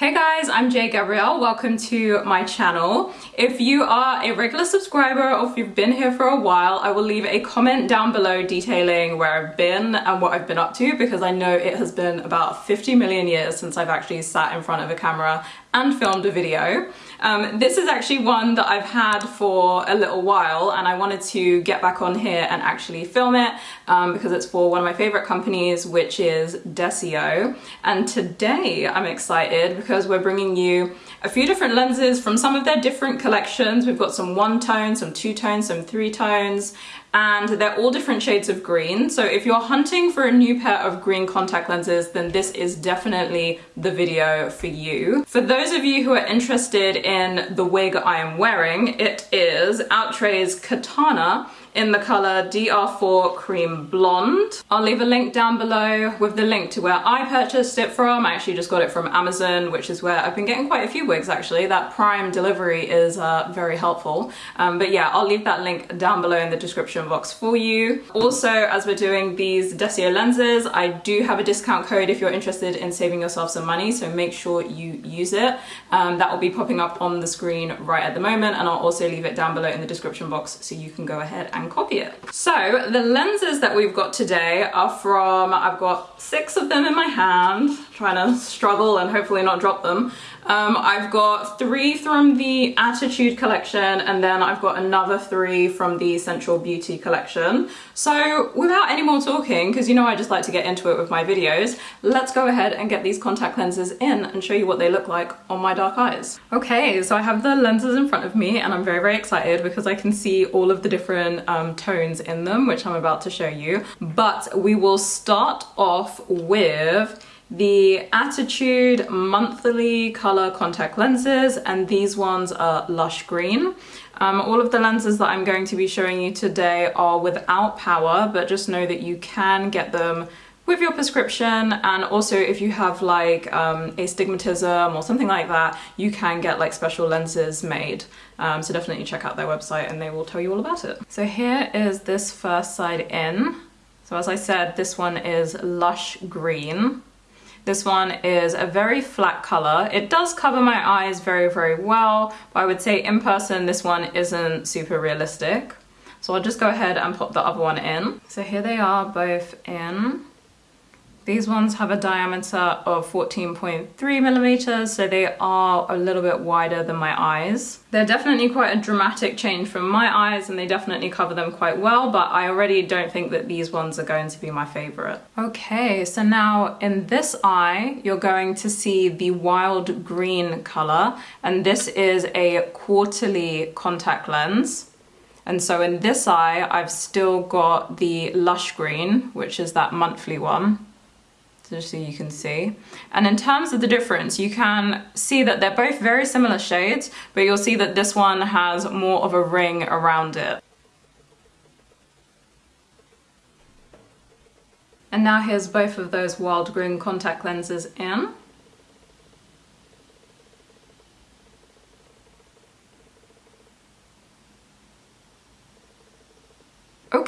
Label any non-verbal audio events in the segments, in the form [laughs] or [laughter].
Hey guys, I'm Jay Gabrielle. Welcome to my channel. If you are a regular subscriber or if you've been here for a while, I will leave a comment down below detailing where I've been and what I've been up to because I know it has been about 50 million years since I've actually sat in front of a camera and filmed a video. Um, this is actually one that I've had for a little while and I wanted to get back on here and actually film it um, because it's for one of my favorite companies which is Desio and today I'm excited because we're bringing you a few different lenses from some of their different collections. We've got some one tone, some two tones, some three tones and they're all different shades of green. So if you're hunting for a new pair of green contact lenses, then this is definitely the video for you. For those of you who are interested in the wig I am wearing, it is Outre's Katana in the color DR4 Cream Blonde. I'll leave a link down below with the link to where I purchased it from. I actually just got it from Amazon, which is where I've been getting quite a few wigs actually. That Prime delivery is uh, very helpful. Um, but yeah, I'll leave that link down below in the description box for you. Also, as we're doing these Desio lenses, I do have a discount code if you're interested in saving yourself some money, so make sure you use it. Um, that will be popping up on the screen right at the moment, and I'll also leave it down below in the description box so you can go ahead and copy it. So the lenses that we've got today are from, I've got six of them in my hand, trying to [laughs] struggle and hopefully not drop them. Um, I've got three from the Attitude collection and then I've got another three from the Sensual Beauty collection. So without any more talking, because you know I just like to get into it with my videos, let's go ahead and get these contact lenses in and show you what they look like on my dark eyes. Okay, so I have the lenses in front of me and I'm very, very excited because I can see all of the different um, tones in them, which I'm about to show you. But we will start off with the Attitude Monthly Color Contact Lenses, and these ones are Lush Green. Um, all of the lenses that I'm going to be showing you today are without power, but just know that you can get them with your prescription and also if you have like um, astigmatism or something like that you can get like special lenses made um, so definitely check out their website and they will tell you all about it. So here is this first side in. So as I said this one is lush green this one is a very flat color. It does cover my eyes very, very well, but I would say in person this one isn't super realistic. So I'll just go ahead and pop the other one in. So here they are both in. These ones have a diameter of 14.3 millimeters, so they are a little bit wider than my eyes. They're definitely quite a dramatic change from my eyes and they definitely cover them quite well, but I already don't think that these ones are going to be my favorite. Okay, so now in this eye, you're going to see the wild green color, and this is a quarterly contact lens. And so in this eye, I've still got the lush green, which is that monthly one just so you can see. And in terms of the difference, you can see that they're both very similar shades, but you'll see that this one has more of a ring around it. And now here's both of those wild green contact lenses in.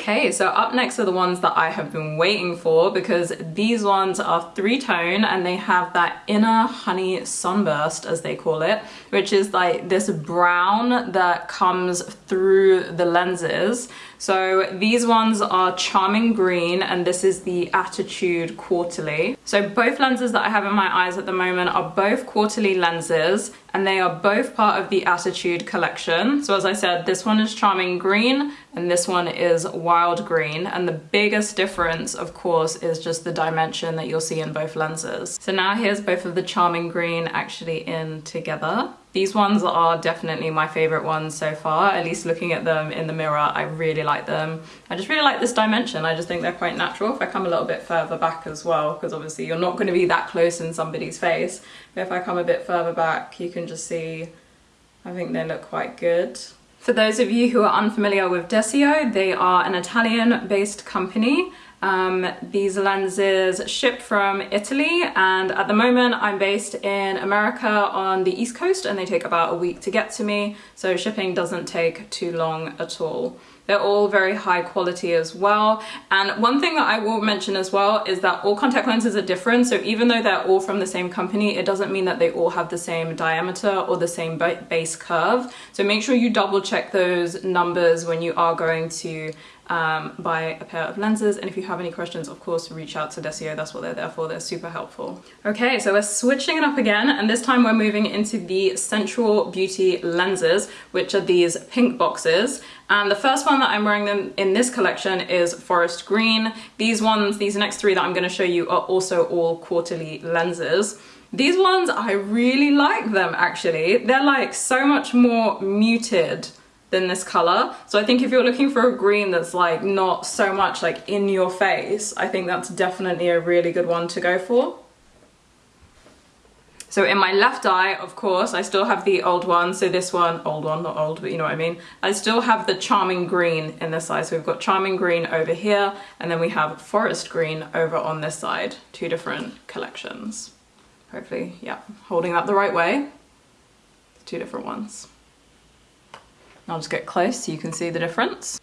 Okay, so up next are the ones that I have been waiting for because these ones are three-tone and they have that inner honey sunburst, as they call it, which is like this brown that comes through the lenses. So these ones are Charming Green and this is the Attitude Quarterly. So both lenses that I have in my eyes at the moment are both quarterly lenses and they are both part of the Attitude collection. So as I said, this one is Charming Green and this one is Wild Green. And the biggest difference, of course, is just the dimension that you'll see in both lenses. So now here's both of the Charming Green actually in together. These ones are definitely my favorite ones so far, at least looking at them in the mirror, I really like them. I just really like this dimension, I just think they're quite natural. If I come a little bit further back as well, because obviously you're not gonna be that close in somebody's face, but if I come a bit further back, you can just see, I think they look quite good. For those of you who are unfamiliar with Desio, they are an Italian-based company Um, these lenses ship from Italy and at the moment I'm based in America on the East Coast and they take about a week to get to me so shipping doesn't take too long at all. They're all very high quality as well. And one thing that I will mention as well is that all contact lenses are different. So even though they're all from the same company, it doesn't mean that they all have the same diameter or the same base curve. So make sure you double check those numbers when you are going to um, buy a pair of lenses. And if you have any questions, of course, reach out to Desio. That's what they're there for. They're super helpful. Okay, so we're switching it up again. And this time we're moving into the Sensual Beauty lenses, which are these pink boxes. And the first one that I'm wearing them in this collection is Forest Green. These ones, these next three that I'm gonna show you are also all quarterly lenses. These ones, I really like them actually. They're like so much more muted than this color. So I think if you're looking for a green that's like not so much like in your face, I think that's definitely a really good one to go for. So in my left eye, of course, I still have the old one. So this one, old one, not old, but you know what I mean. I still have the Charming Green in this side. So we've got Charming Green over here, and then we have Forest Green over on this side. Two different collections. Hopefully, yeah, holding that the right way. Two different ones. I'll just get close so you can see the difference.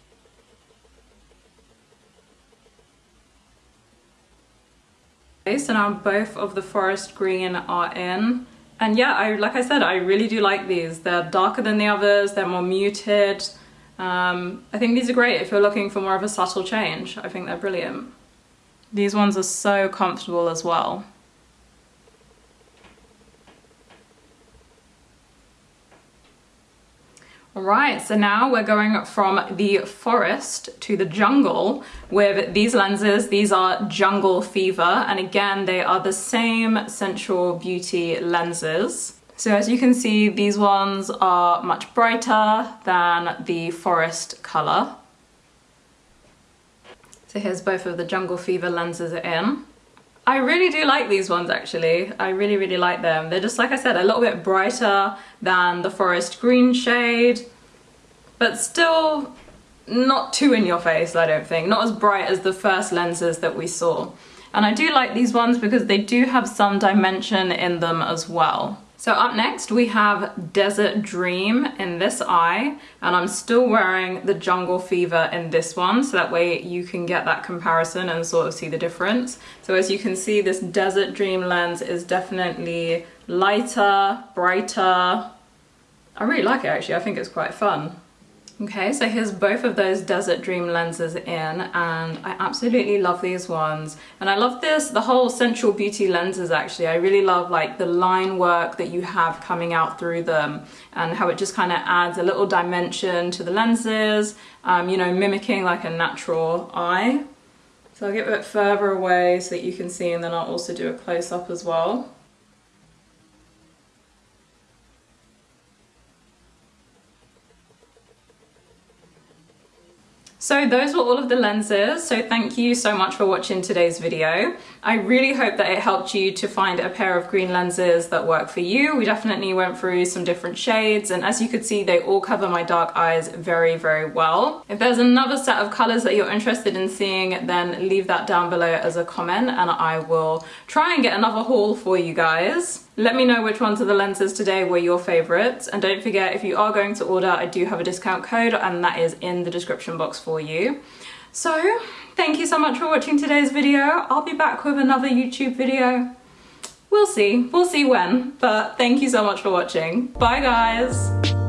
So now both of the forest green are in. And yeah, I like I said, I really do like these. They're darker than the others, they're more muted. Um, I think these are great if you're looking for more of a subtle change. I think they're brilliant. These ones are so comfortable as well. Right, so now we're going from the forest to the jungle with these lenses. These are Jungle Fever, and again, they are the same Sensual Beauty lenses. So as you can see, these ones are much brighter than the forest color. So here's both of the Jungle Fever lenses in. I really do like these ones actually. I really, really like them. They're just, like I said, a little bit brighter than the forest green shade, but still not too in your face, I don't think. Not as bright as the first lenses that we saw. And I do like these ones because they do have some dimension in them as well. So up next we have Desert Dream in this eye and I'm still wearing the Jungle Fever in this one so that way you can get that comparison and sort of see the difference. So as you can see this Desert Dream lens is definitely lighter, brighter. I really like it actually, I think it's quite fun. Okay, so here's both of those Desert Dream lenses in and I absolutely love these ones. And I love this, the whole Sensual Beauty lenses actually. I really love like the line work that you have coming out through them and how it just kind of adds a little dimension to the lenses, um, you know, mimicking like a natural eye. So I'll get a bit further away so that you can see and then I'll also do a close-up as well. So those were all of the lenses, so thank you so much for watching today's video. I really hope that it helped you to find a pair of green lenses that work for you. We definitely went through some different shades and as you could see they all cover my dark eyes very very well. If there's another set of colours that you're interested in seeing then leave that down below as a comment and I will try and get another haul for you guys. Let me know which ones of the lenses today were your favourites and don't forget if you are going to order I do have a discount code and that is in the description box for you. So thank you so much for watching today's video. I'll be back with another YouTube video. We'll see, we'll see when, but thank you so much for watching. Bye guys!